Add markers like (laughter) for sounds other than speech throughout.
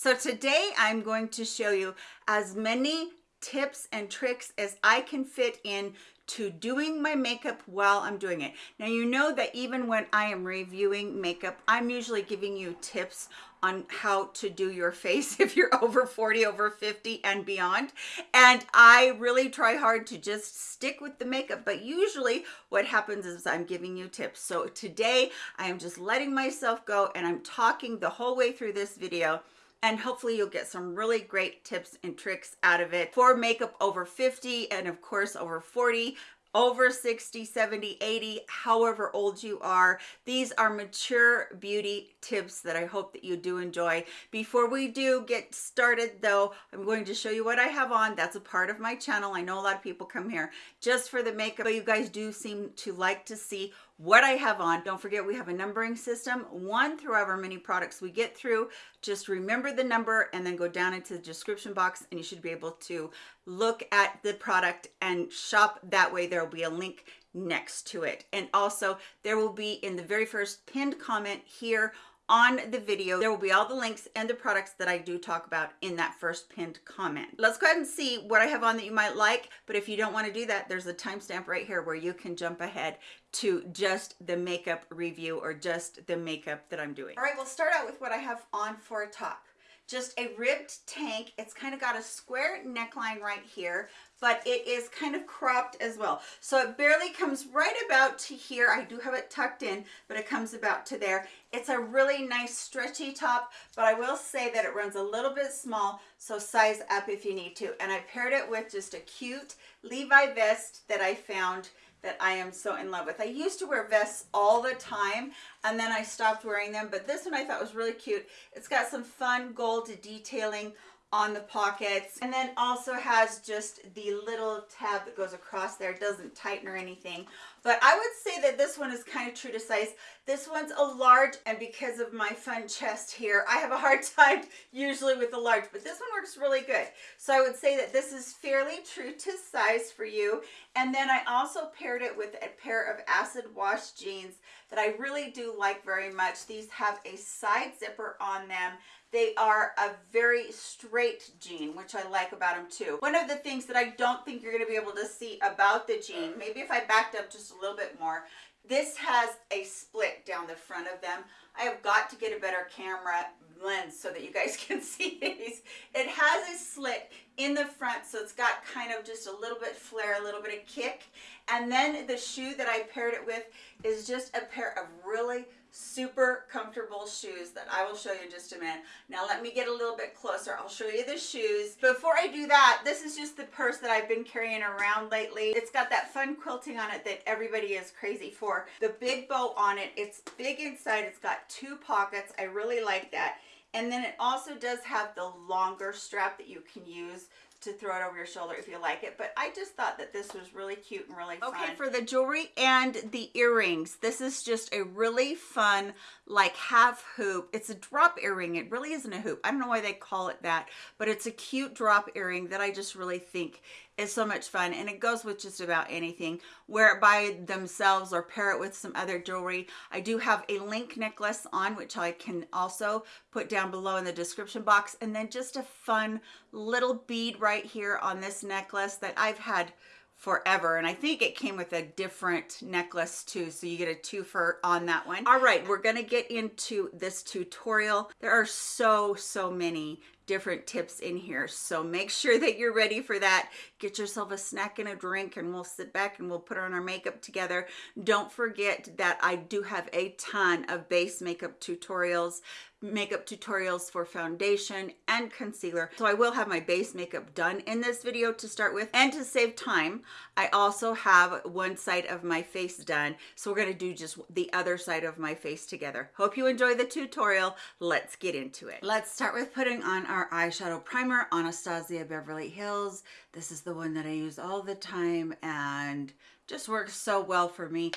So today I'm going to show you as many tips and tricks as I can fit in to doing my makeup while I'm doing it. Now you know that even when I am reviewing makeup, I'm usually giving you tips on how to do your (laughs) face if you're over 40, over 50 and beyond. And I really try hard to just stick with the makeup, but usually what happens is I'm giving you tips. So today I am just letting myself go and I'm talking the whole way through this video and hopefully you'll get some really great tips and tricks out of it. For makeup over 50 and of course over 40 over 60 70 80 however old you are. These are mature beauty tips that i hope that you do enjoy. Before we do get started though i'm going to show you what i have on. That's a part of my channel. I know a lot of people come here just for the makeup but you guys do seem to like to see what I have on. Don't forget we have a numbering system, one through however many products we get through. Just remember the number and then go down into the description box and you should be able to look at the product and shop that way. There will be a link next to it. And also there will be in the very first pinned comment here on the video. There will be all the links and the products that i do talk about in that first pinned comment. Let's go ahead and see what i have on that you might like but if you don't want to do that there's a timestamp right here where you can jump ahead to just the makeup review or just the makeup that i'm doing. All right we'll start out with what i have on for a top just a ribbed tank. It's kind of got a square neckline right here but it is kind of cropped as well. So it barely comes right about to here. I do have it tucked in but it comes about to there. It's a really nice stretchy top but i will say that it runs a little bit small so size up if you need to. And i paired it with just a cute levi vest that i found that I am so in love with. I used to wear vests all the time and then I stopped wearing them, but this one I thought was really cute. It's got some fun gold detailing on the pockets and then also has just the little tab that goes across there it doesn't tighten or anything but i would say that this one is kind of true to size. This one's a large and because of my fun chest here i have a hard (laughs) time usually with a large but this one works really good. So i would say that this is fairly true to size for you. And then i also paired it with a pair of acid wash jeans that i really do like very much. These have a side zipper on them they are a very straight jean, which I like about them too. One of the things that I don't think you're going to be able to see about the jean, maybe if I backed up just a little bit more, this has a split down the front of them. I have got to get a better camera lens so that you guys (laughs) can see these. It has a slit in the front, so it's got kind of just a little bit flare, a little bit of kick. And then the shoe that I paired it with is just a pair of really super comfortable shoes that I will show you in just a minute. Now let me get a little bit closer. I'll show you the shoes. Before I do that, this is just the purse that I've been carrying around lately. It's got that fun quilting on it that everybody is crazy for. The big bow on it, it's big inside. It's got two pockets. I really like that. And then it also does have the longer strap that you can use to throw it over your shoulder if you like it but i just thought that this was really cute and really fun. okay for the jewelry and the earrings this is just a really fun like half hoop. It's a drop earring it really isn't a hoop. I don't know why they call it that but it's a cute drop earring that i just really think is so much fun and it goes with just about anything. Wear it by themselves or pair it with some other jewelry. I do have a link necklace on which i can also put down below in the description box. And then just a fun little bead right here on this necklace that i've had forever. And I think it came with a different necklace too so you get a twofer on that one. All right we're gonna get into this tutorial. There are so so many different tips in here. So make sure that you're ready for that. Get yourself a snack and a drink and we'll sit back and we'll put on our makeup together. Don't forget that i do have a ton of base makeup tutorials makeup tutorials for foundation and concealer. So i will have my base makeup done in this video to start with. And to save time i also have one side of my face done. So we're going to do just the other side of my face together. Hope you enjoy the tutorial. Let's get into it. Let's start with putting on our eyeshadow primer anastasia beverly hills. This is the one that i use all the time and just works so well for me.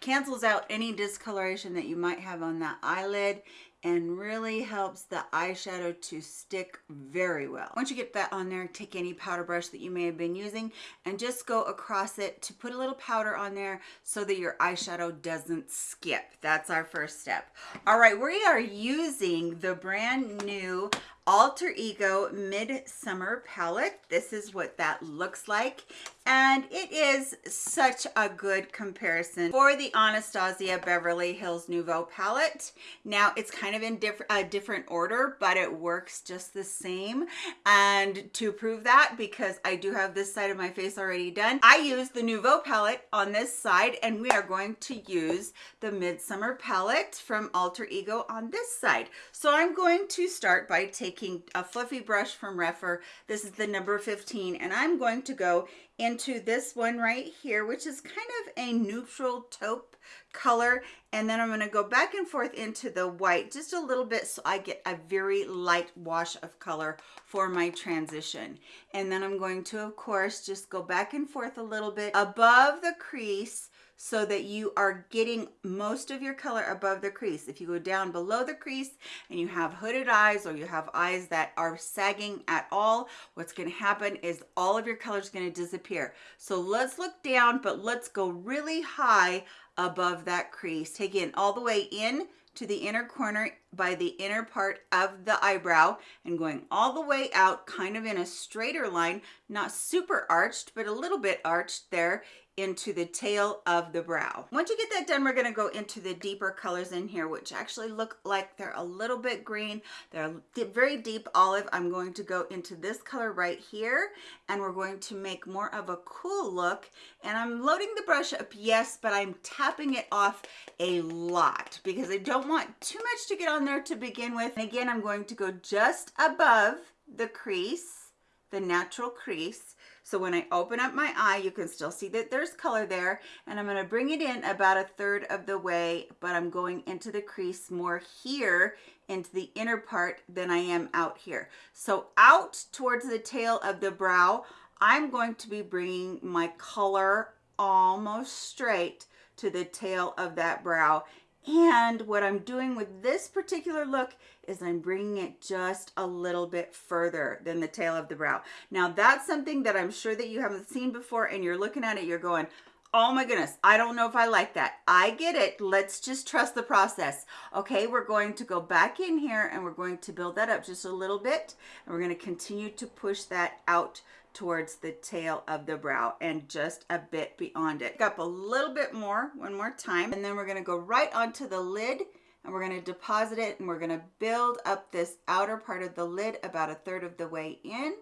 Cancels out any discoloration that you might have on that eyelid and really helps the eyeshadow to stick very well. Once you get that on there, take any powder brush that you may have been using and just go across it to put a little powder on there so that your eyeshadow doesn't skip. That's our first step. All right, we are using the brand new Alter Ego Midsummer Palette. This is what that looks like. And it is such a good comparison for the Anastasia Beverly Hills Nouveau palette. Now it's kind of in diff a different order, but it works just the same. And to prove that, because I do have this side of my face already done, I use the Nouveau palette on this side and we are going to use the Midsummer palette from Alter Ego on this side. So I'm going to start by taking a fluffy brush from Rephr. This is the number 15 and I'm going to go into this one right here, which is kind of a neutral taupe color. And then I'm gonna go back and forth into the white just a little bit so I get a very light wash of color for my transition. And then I'm going to, of course, just go back and forth a little bit above the crease so that you are getting most of your color above the crease. If you go down below the crease and you have hooded eyes or you have eyes that are sagging at all, what's gonna happen is all of your color is gonna disappear. So let's look down, but let's go really high above that crease. Take it all the way in to the inner corner by the inner part of the eyebrow and going all the way out kind of in a straighter line, not super arched, but a little bit arched there into the tail of the brow. Once you get that done, we're gonna go into the deeper colors in here, which actually look like they're a little bit green. They're very deep olive. I'm going to go into this color right here, and we're going to make more of a cool look. And I'm loading the brush up, yes, but I'm tapping it off a lot because I don't want too much to get on there to begin with. And again, I'm going to go just above the crease, the natural crease, so when I open up my eye, you can still see that there's color there. And I'm gonna bring it in about a third of the way, but I'm going into the crease more here into the inner part than I am out here. So out towards the tail of the brow, I'm going to be bringing my color almost straight to the tail of that brow and what I'm doing with this particular look is I'm bringing it just a little bit further than the tail of the brow. Now that's something that I'm sure that you haven't seen before and you're looking at it, you're going, oh my goodness, I don't know if I like that. I get it. Let's just trust the process. Okay, we're going to go back in here and we're going to build that up just a little bit. And we're going to continue to push that out towards the tail of the brow and just a bit beyond it. Up a little bit more, one more time, and then we're gonna go right onto the lid and we're gonna deposit it and we're gonna build up this outer part of the lid about a third of the way in.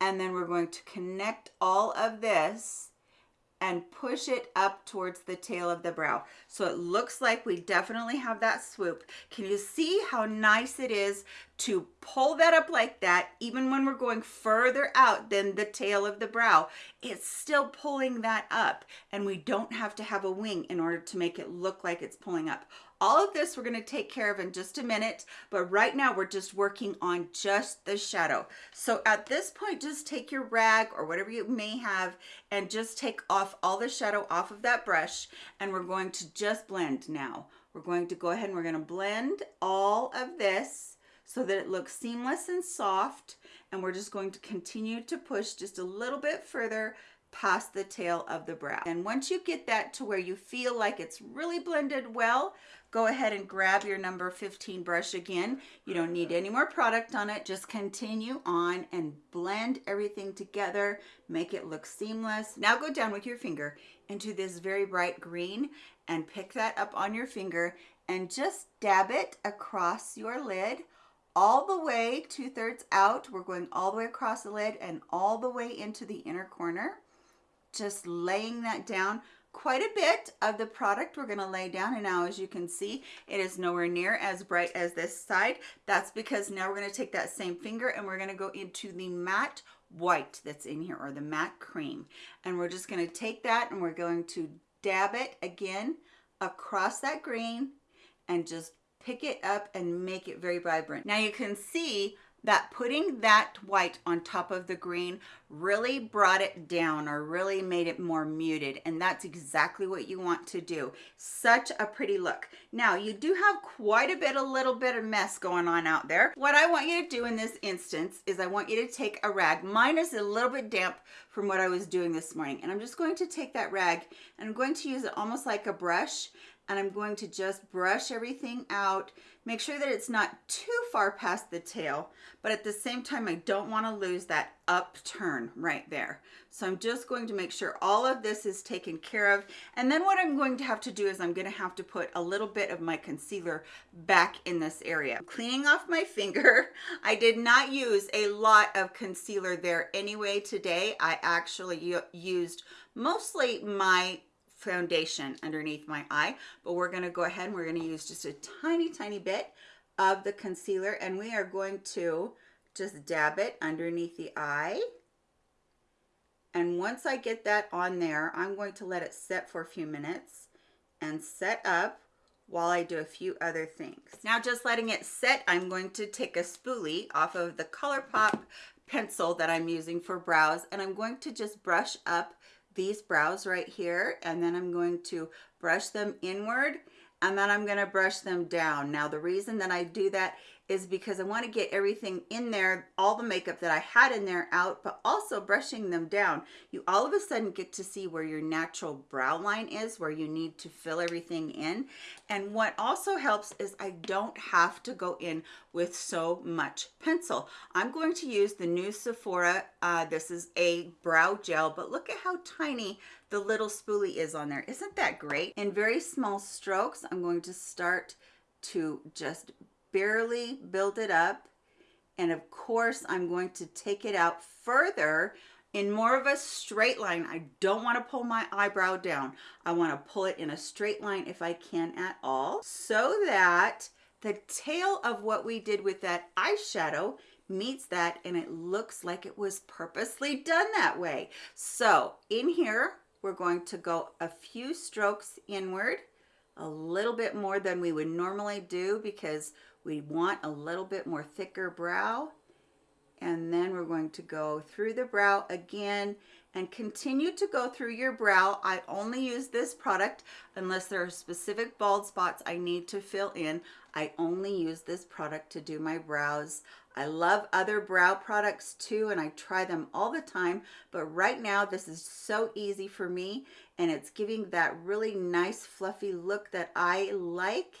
And then we're going to connect all of this and push it up towards the tail of the brow. So it looks like we definitely have that swoop. Can you see how nice it is to pull that up like that, even when we're going further out than the tail of the brow, it's still pulling that up and we don't have to have a wing in order to make it look like it's pulling up. All of this we're gonna take care of in just a minute, but right now we're just working on just the shadow. So at this point, just take your rag or whatever you may have and just take off all the shadow off of that brush and we're going to just blend now. We're going to go ahead and we're gonna blend all of this so that it looks seamless and soft and we're just going to continue to push just a little bit further past the tail of the brow. And once you get that to where you feel like it's really blended well, go ahead and grab your number 15 brush again. You don't need any more product on it. Just continue on and blend everything together. Make it look seamless. Now go down with your finger into this very bright green and pick that up on your finger and just dab it across your lid all the way two thirds out. We're going all the way across the lid and all the way into the inner corner. Just laying that down quite a bit of the product we're going to lay down and now as you can see it is nowhere near as bright as this side. That's because now we're going to take that same finger and we're going to go into the matte white that's in here or the matte cream. And we're just going to take that and we're going to dab it again across that green and just pick it up and make it very vibrant. Now you can see that putting that white on top of the green really brought it down or really made it more muted and that's exactly what you want to do. Such a pretty look. Now you do have quite a bit a little bit of mess going on out there. What i want you to do in this instance is i want you to take a rag. Mine is a little bit damp from what i was doing this morning and i'm just going to take that rag and i'm going to use it almost like a brush and I'm going to just brush everything out. Make sure that it's not too far past the tail, but at the same time, I don't want to lose that upturn right there. So I'm just going to make sure all of this is taken care of. And then what I'm going to have to do is I'm going to have to put a little bit of my concealer back in this area. Cleaning off my finger. (laughs) I did not use a lot of concealer there anyway today. I actually used mostly my foundation underneath my eye, but we're gonna go ahead and we're gonna use just a tiny, tiny bit of the concealer and we are going to just dab it underneath the eye. And once I get that on there, I'm going to let it set for a few minutes and set up while I do a few other things. Now just letting it set, I'm going to take a spoolie off of the ColourPop pencil that I'm using for brows and I'm going to just brush up these brows right here and then I'm going to brush them inward and then I'm going to brush them down. Now the reason that I do that is because I want to get everything in there, all the makeup that I had in there out, but also brushing them down. You all of a sudden get to see where your natural brow line is, where you need to fill everything in. And what also helps is I don't have to go in with so much pencil. I'm going to use the new Sephora, uh, this is a brow gel, but look at how tiny the little spoolie is on there. Isn't that great? In very small strokes, I'm going to start to just barely build it up. And of course, I'm going to take it out further in more of a straight line. I don't want to pull my eyebrow down. I want to pull it in a straight line if I can at all so that the tail of what we did with that eyeshadow meets that and it looks like it was purposely done that way. So in here, we're going to go a few strokes inward, a little bit more than we would normally do because we want a little bit more thicker brow. And then we're going to go through the brow again and continue to go through your brow. I only use this product unless there are specific bald spots I need to fill in. I only use this product to do my brows. I love other brow products too and I try them all the time but right now this is so easy for me and it's giving that really nice fluffy look that I like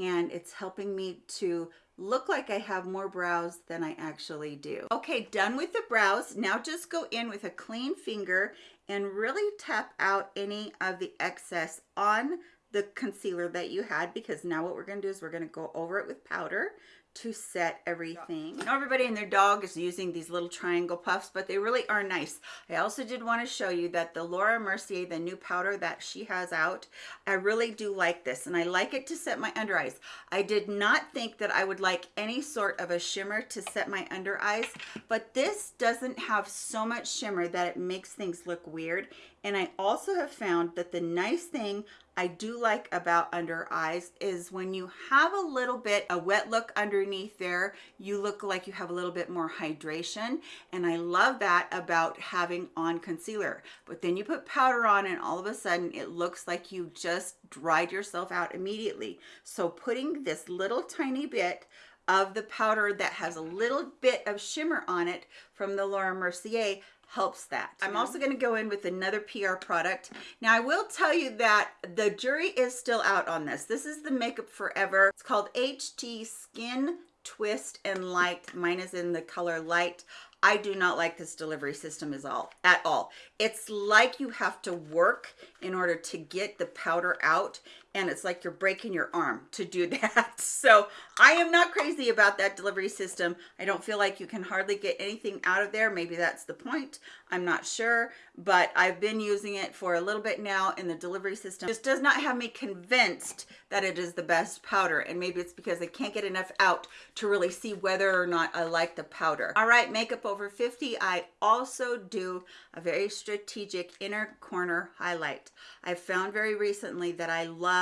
and it's helping me to look like I have more brows than I actually do. Okay, done with the brows. Now just go in with a clean finger and really tap out any of the excess on the concealer that you had because now what we're going to do is we're going to go over it with powder to set everything. Now everybody and their dog is using these little triangle puffs, but they really are nice. I also did want to show you that the Laura Mercier, the new powder that she has out, I really do like this and I like it to set my under eyes. I did not think that I would like any sort of a shimmer to set my under eyes, but this doesn't have so much shimmer that it makes things look weird. And I also have found that the nice thing I do like about under eyes is when you have a little bit a wet look underneath there you look like you have a little bit more hydration. And I love that about having on concealer. But then you put powder on and all of a sudden it looks like you just dried yourself out immediately. So putting this little tiny bit of the powder that has a little bit of shimmer on it from the Laura Mercier helps that. I'm also going to go in with another PR product. Now I will tell you that the jury is still out on this. This is the Makeup Forever. It's called HD Skin Twist and Light. Mine is in the color light. I do not like this delivery system is all at all. It's like you have to work in order to get the powder out and it's like you're breaking your arm to do (laughs) that. So I am not crazy about that delivery system. I don't feel like you can hardly get anything out of there. Maybe that's the point. I'm not sure, but I've been using it for a little bit now and the delivery system just does not have me convinced that it is the best powder. And maybe it's because I can't get enough out to really see whether or not I like the powder. All right, makeup over 50. I also do a very strategic inner corner highlight. I found very recently that I love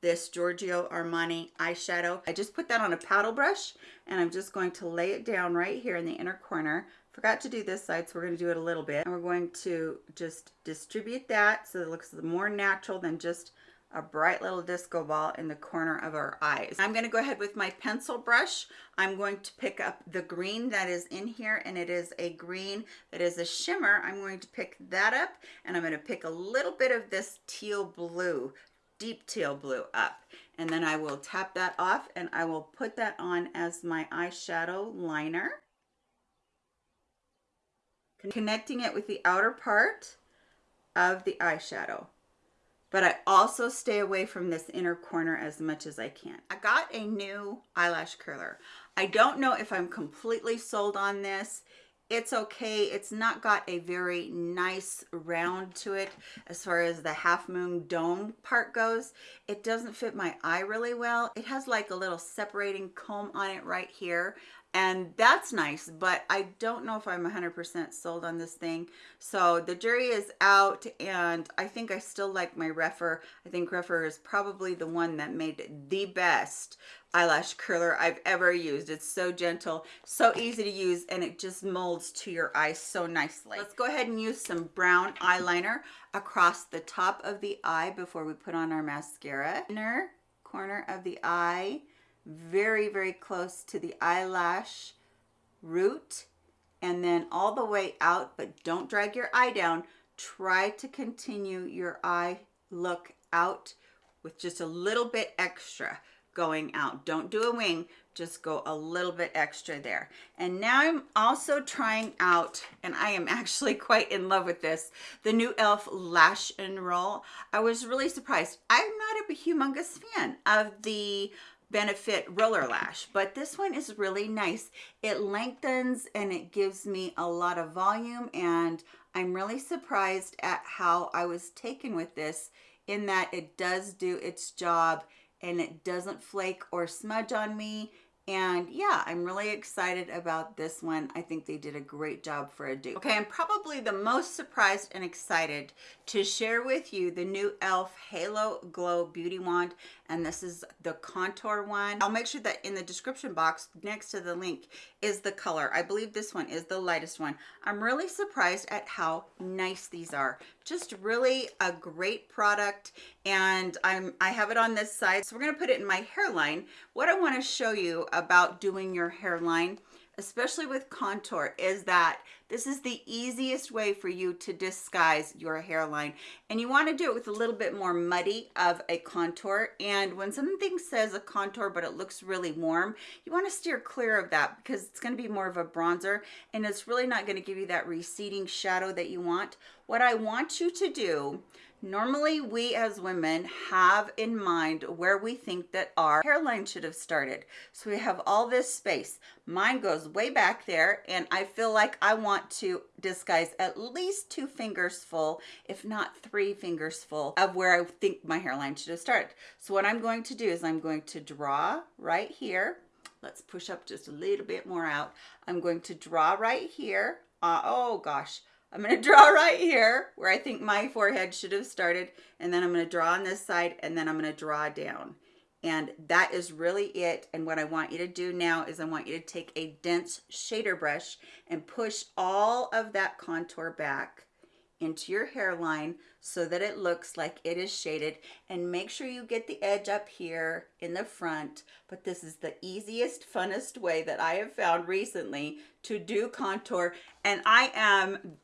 this Giorgio Armani eyeshadow. I just put that on a paddle brush and I'm just going to lay it down right here in the inner corner. Forgot to do this side, so we're going to do it a little bit. And we're going to just distribute that so it looks more natural than just a bright little disco ball in the corner of our eyes. I'm going to go ahead with my pencil brush. I'm going to pick up the green that is in here and it is a green that is a shimmer. I'm going to pick that up and I'm going to pick a little bit of this teal blue deep teal blue up. And then I will tap that off and I will put that on as my eyeshadow liner. Connecting it with the outer part of the eyeshadow. But I also stay away from this inner corner as much as I can. I got a new eyelash curler. I don't know if I'm completely sold on this it's okay. It's not got a very nice round to it as far as the half moon dome part goes. It doesn't fit my eye really well. It has like a little separating comb on it right here and that's nice but i don't know if i'm 100 percent sold on this thing so the jury is out and i think i still like my Rephr i think Rephr is probably the one that made the best eyelash curler I've ever used. It's so gentle, so easy to use, and it just molds to your eyes so nicely. Let's go ahead and use some brown eyeliner across the top of the eye before we put on our mascara. Inner corner of the eye, very, very close to the eyelash root, and then all the way out, but don't drag your eye down. Try to continue your eye look out with just a little bit extra going out. Don't do a wing, just go a little bit extra there. And now I'm also trying out, and I am (laughs) actually quite in love with this, the new e.l.f. Lash and Roll. I was really surprised. I'm not a humongous fan of the Benefit Roller Lash, but this one is really nice. It lengthens and it gives me a lot of volume and I'm really surprised at how I was taken with this in that it does do its job and it doesn't flake or smudge on me and yeah, I'm really excited about this one. I think they did a great job for a dupe. Okay, I'm probably the most surprised and excited to share with you the new e.l.f. Halo Glow Beauty Wand. And this is the contour one. I'll make sure that in the description box next to the link is the color. I believe this one is the lightest one. I'm really surprised at how nice these are. Just really a great product. And I'm, I have it on this side. So we're gonna put it in my hairline. What I wanna show you about doing your hairline especially with contour is that this is the easiest way for you to disguise your hairline. And you want to do it with a little bit more muddy of a contour. And when something says a contour but it looks really warm you want to steer clear of that because it's going to be more of a bronzer and it's really not going to give you that receding shadow that you want. What I want you to do Normally, we as women have in mind where we think that our hairline should have started. So we have all this space. Mine goes way back there, and I feel like I want to disguise at least two fingers full, if not three fingers full, of where I think my hairline should have started. So what I'm going to do is I'm going to draw right here. Let's push up just a little bit more out. I'm going to draw right here. Uh, oh gosh, I'm going (laughs) to draw right here where I think my forehead should have started. And then I'm going to draw on this side and then I'm going to draw down. And that is really it. And what I want you to do now is I want you to take a dense shader brush and push all of that contour back into your hairline so that it looks like it is shaded and make sure you get the edge up here in the front but this is the easiest funnest way that I have found recently to do contour and I am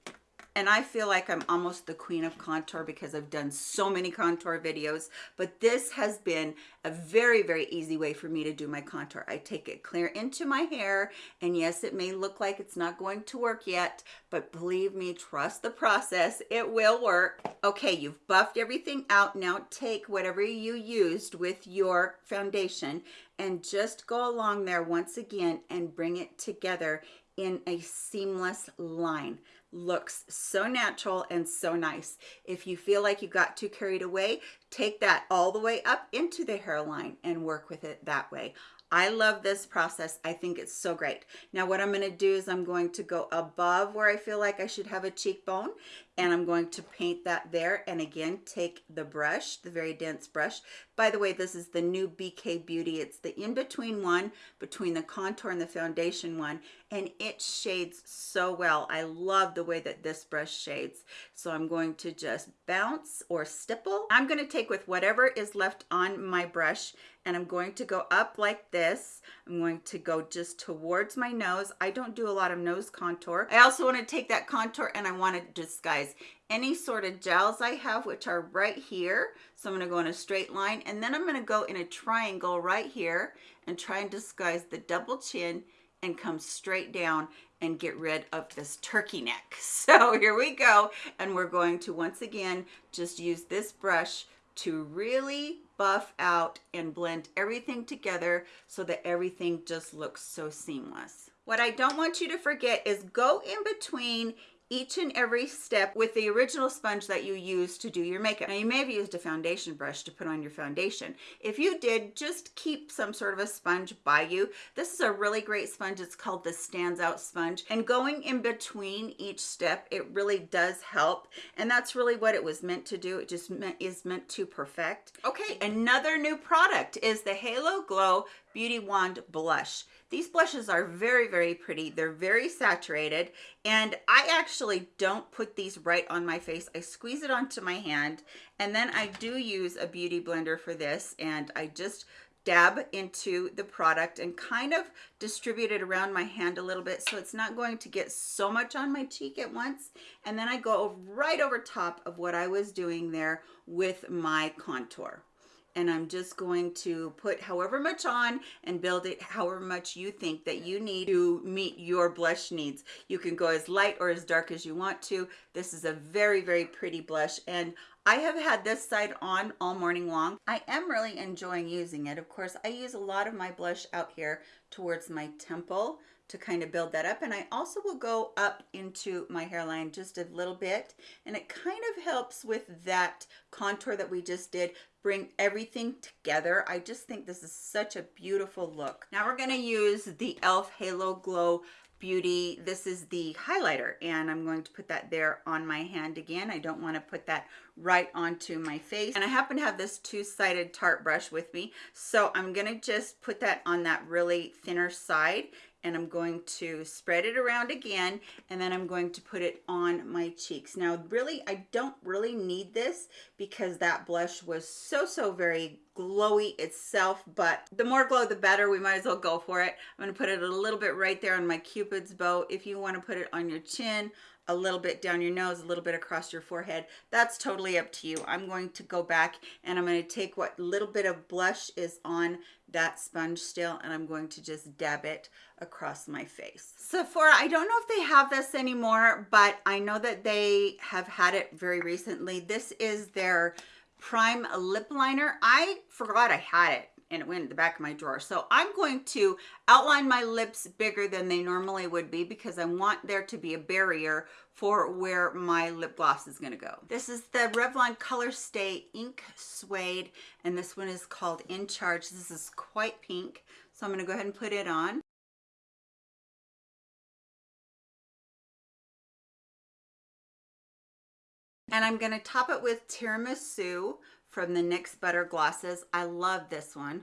and I feel like I'm almost the queen of contour because I've done so many contour videos, but this has been a very, very easy way for me to do my contour. I take it clear into my hair, and yes, it may look like it's not going to work yet, but believe me, trust the process, it will work. Okay, you've buffed everything out. Now take whatever you used with your foundation and just go along there once again and bring it together in a seamless line looks so natural and so nice. If you feel like you got too carried away, take that all the way up into the hairline and work with it that way. I love this process. I think it's so great. Now what I'm going to do is I'm going to go above where I feel like I should have a cheekbone and I'm going to paint that there and again take the brush, the very dense brush. By the way, this is the new BK Beauty. It's the in-between one between the contour and the foundation one and it shades so well. I love the way that this brush shades. So I'm going to just bounce or stipple. I'm gonna take with whatever is left on my brush and I'm going to go up like this. I'm going to go just towards my nose. I don't do a lot of nose contour. I also want to take that contour and I want to disguise any sort of gels I have, which are right here. So I'm going to go in a straight line and then I'm going to go in a triangle right here and try and disguise the double chin and come straight down and get rid of this turkey neck. (laughs) So here we go. And we're going to once again, just use this brush to really buff out and blend everything together so that everything just looks so seamless. What I don't want you to forget is go in between each and every step with the original sponge that you use to do your makeup. Now you may have used a foundation brush to put on your foundation. If you did, just keep some sort of a sponge by you. This is a really great sponge. It's called the Stands Out Sponge. And going in between each step, it really does help. And that's really what it was meant to do. It just meant, is meant to perfect. Okay, another new product is the Halo Glow Beauty Wand Blush. These blushes are very, very pretty. They're very saturated. And I actually don't put these right on my face. I squeeze it onto my hand. And then I do use a beauty blender for this. And I just dab into the product and kind of distribute it around my hand a little bit so it's not going to get so much on my cheek at once and then I go right over top of what I was doing there with my contour and I'm just going to put however much on and build it however much you think that you need to meet your blush needs. You can go as light or as dark as you want to. This is a very, very pretty blush and I have had this side on all morning long. I am really enjoying using it. Of course, I use a lot of my blush out here towards my temple to kind of build that up. And I also will go up into my hairline just a little bit. And it kind of helps with that contour that we just did, bring everything together. I just think this is such a beautiful look. Now we're gonna use the e.l.f. Halo Glow Beauty. This is the highlighter and I'm going to put that there on my hand again. I don't want to put that right onto my face. And I happen to have this two-sided Tarte brush with me. So I'm going to just put that on that really thinner side and I'm going to spread it around again and then I'm going to put it on my cheeks. Now really I don't really need this because that blush was so so very glowy itself but the more glow the better we might as well go for it. I'm to put it a little bit right there on my cupid's bow if you want to put it on your chin a little bit down your nose, a little bit across your forehead. That's totally up to you. I'm going to go back and I'm going to take what little bit of blush is on that sponge still and I'm going to just dab it across my face. Sephora, I don't know if they have this anymore, but I know that they have had it very recently. This is their prime lip liner. I forgot I had it and it went in the back of my drawer. So I'm going to outline my lips bigger than they normally would be because I want there to be a barrier for where my lip gloss is going to go. This is the Revlon Color Stay Ink Suede and this one is called In Charge. This is quite pink. So I'm going to go ahead and put it on. And I'm going to top it with Tiramisu from the NYX Butter Glosses. I love this one.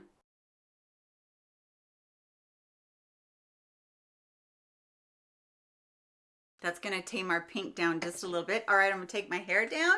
That's to tame our pink down just a little bit. All right, I'm to take my hair down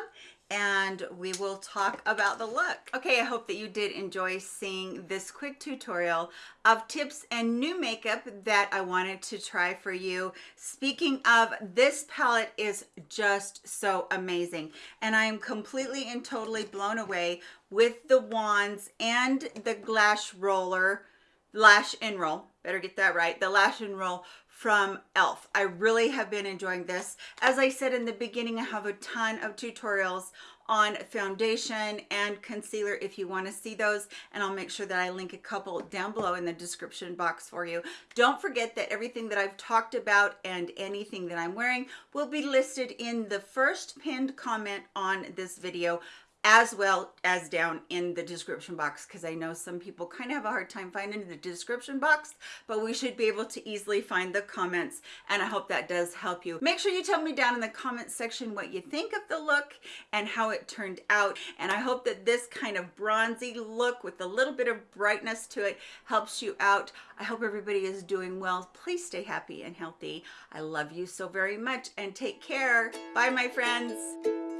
and we will talk about the look. Okay, I hope that you did enjoy seeing this quick tutorial of tips and new makeup that I wanted to try for you. Speaking of, this palette is just so amazing and I am completely and totally blown away with the wands and the lash roller, lash and roll, better get that right, the lash and roll from e.l.f. I really have been enjoying this. As I said in the beginning, I have a ton of tutorials on foundation and concealer if you want to see those and I'll make sure that I link a couple down below in the description box for you. Don't forget that everything that I've talked about and anything that I'm wearing will be listed in the first pinned comment on this video as well as down in the description box because I know some people kind of have a hard time finding the description box, but we should be able to easily find the comments and I hope that does help you. Make sure you tell me down in the comments section what you think of the look and how it turned out. And I hope that this kind of bronzy look with a little bit of brightness to it helps you out. I hope everybody is doing well. Please stay happy and healthy. I love you so very much and take care. Bye, my friends.